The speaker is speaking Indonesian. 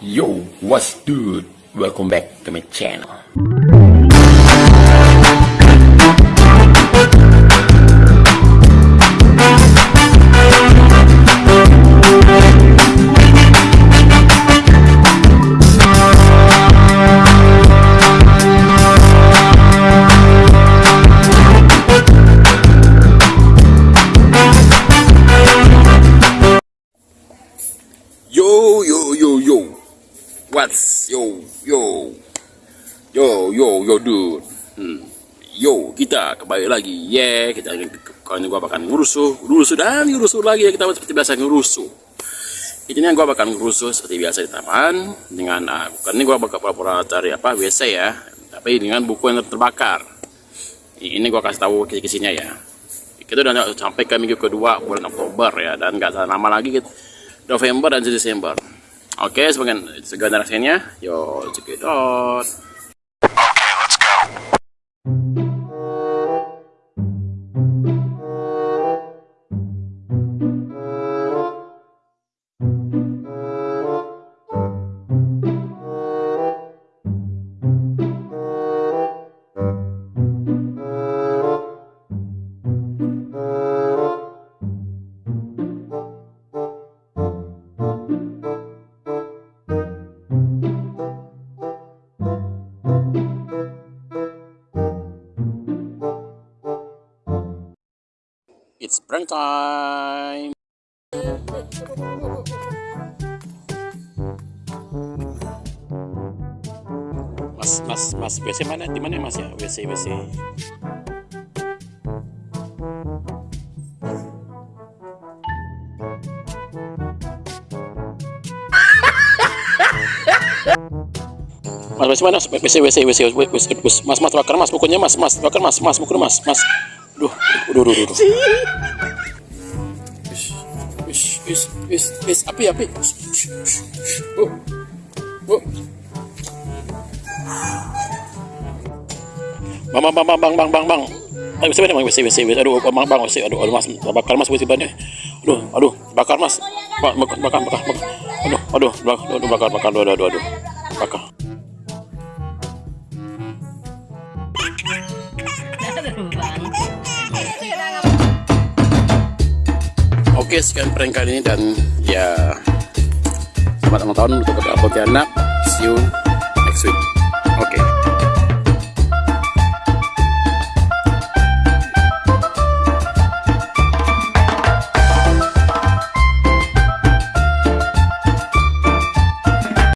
Yo, what's good? Welcome back to my channel. What's yo, yo. Yo, yo, yo, dude. Hmm. Yo, kita kembali lagi. Yeah, kita kali ini gua bakal ngurusuh, ngurusuh dan ngurusuh lagi ya kita seperti biasa ngurusuh. Ini yang gua bakal ngurusuh seperti biasa di taman dengan ah, bukan ini gua bakal pura-pura cari apa WC ya, tapi dengan buku yang terbakar. Ini gua kasih tahu kisi-kisinya ya. Kita udah sampai ke minggu kedua bulan Oktober ya dan nggak lama lagi kita November dan Desember. Oke, sebagian segala rasanya, yo check it out. It's prank. Mas, mas, mas, WC mana? Di mana mas ya? WC, WC. Mas, WC mana? WC, WC, WC, WC, WC, Mas, mas, bakar mas, bukunya mas, mas, bakar mas, mas, bukunya mas, mas. Duh, duh, duh, duh, duh. Ish, ish, ish, ish, ish, api, api. Oh, oh. Bang, bang, bang, bang, bang, bang, bang, bang. Ayo, WC, bang, WC, WC, WC. Aduh, bang, bang, WC, aduh, aduh, mas, bakar mas, bannya. Aduh, aduh, bakar mas. Ba- Bakar, bakar, bakar, bakar. Aduh, aduh, bakar, bakar, aduh, aduh, aduh, bakar. Oke, sekian prank kali ini dan ya selamat ulang tahun untuk Pontianak. See you next week.